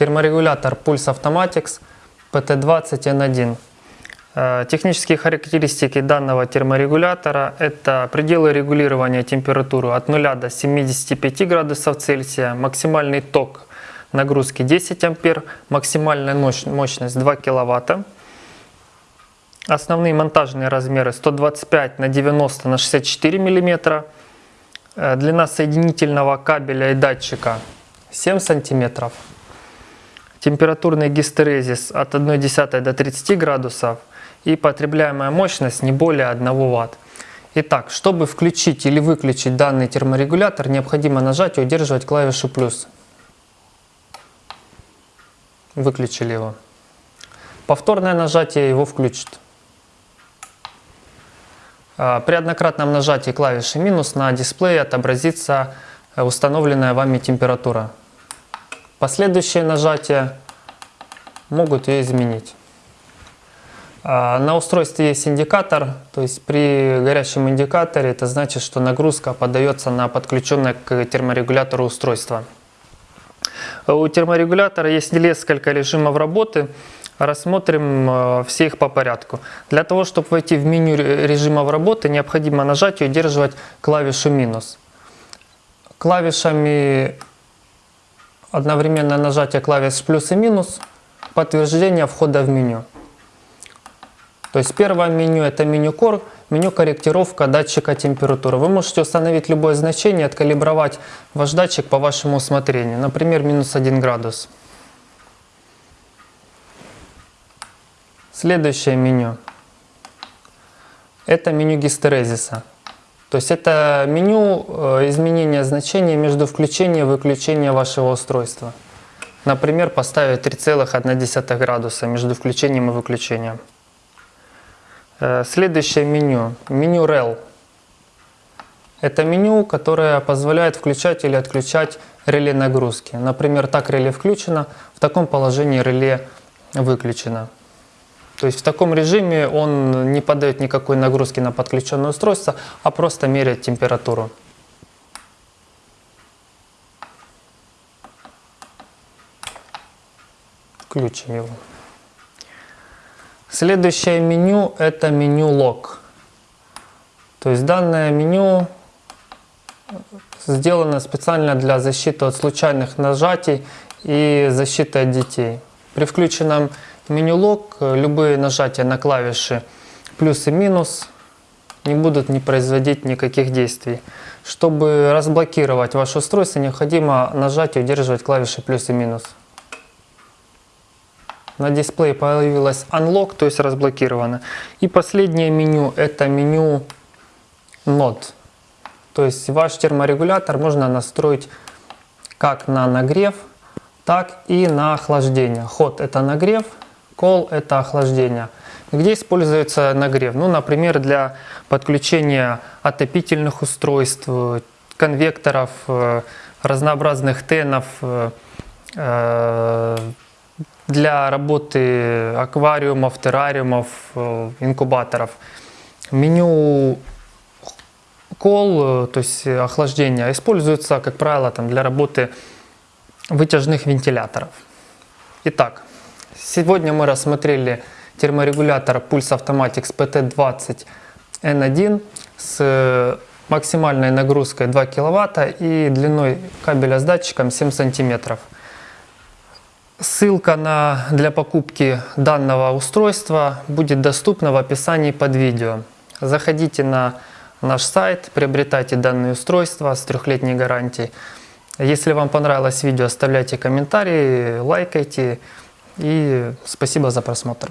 терморегулятор Pulse Automatics PT20N1. Э, Технические характеристики данного терморегулятора – это пределы регулирования температуры от 0 до 75 градусов Цельсия, максимальный ток нагрузки 10 ампер, максимальная мощность 2 киловатта. Основные монтажные размеры 125 на 90 на 64 миллиметра. Э, длина соединительного кабеля и датчика 7 сантиметров. Температурный гистерезис от 1,1 до 30 градусов и потребляемая мощность не более 1 Вт. Итак, чтобы включить или выключить данный терморегулятор, необходимо нажать и удерживать клавишу плюс. Выключили его. Повторное нажатие его включит. А, при однократном нажатии клавиши минус на дисплее отобразится э, установленная вами температура. Последующие нажатия могут ее изменить. А, на устройстве есть индикатор, то есть при горящем индикаторе это значит, что нагрузка подается на подключенное к терморегулятору устройство. У терморегулятора есть несколько режимов работы, рассмотрим э, все их по порядку. Для того, чтобы войти в меню режимов работы, необходимо нажать и удерживать клавишу минус. Клавишами одновременно нажатие клавиш плюс и минус, подтверждение входа в меню. То есть первое меню это меню Core, меню корректировка датчика температуры. Вы можете установить любое значение, откалибровать ваш датчик по вашему усмотрению. Например, минус 1 градус. Следующее меню. Это меню гистерезиса. То есть это меню э, изменения значения между включением и выключением вашего устройства. Например, поставить 3,1 градуса между включением и выключением. Э, следующее меню. Меню REL. Это меню, которое позволяет включать или отключать реле нагрузки. Например, так реле включено, в таком положении реле выключено. То есть в таком режиме он не подает никакой нагрузки на подключенное устройство, а просто меряет температуру. Включим его. Следующее меню это меню Lock. То есть данное меню сделано специально для защиты от случайных нажатий и защиты от детей. При включенном меню лог любые нажатия на клавиши плюс и минус не будут не производить никаких действий. Чтобы разблокировать ваше устройство, необходимо нажать и удерживать клавиши плюс и минус. На дисплее появилась Unlock, то есть разблокировано. И последнее меню это меню Node. То есть ваш терморегулятор можно настроить как на нагрев, так и на охлаждение. Hot это нагрев, Cold – это охлаждение. Где используется нагрев? Ну, например, для подключения отопительных устройств, конвекторов, э, разнообразных тенов, э, э, для работы аквариумов, террариумов, инкубаторов. Меню кол, то есть охлаждение, используется, как правило, там, для работы вытяжных вентиляторов. Итак, Сегодня мы рассмотрели терморегулятор Pulse Automatics PT20 N1 с максимальной нагрузкой 2 кВт и длиной кабеля с датчиком 7 см. Ссылка на, для покупки данного устройства будет доступна в описании под видео. Заходите на наш сайт, приобретайте данное устройство с трехлетней гарантией. Если вам понравилось видео, оставляйте комментарии, лайкайте. И спасибо за просмотр.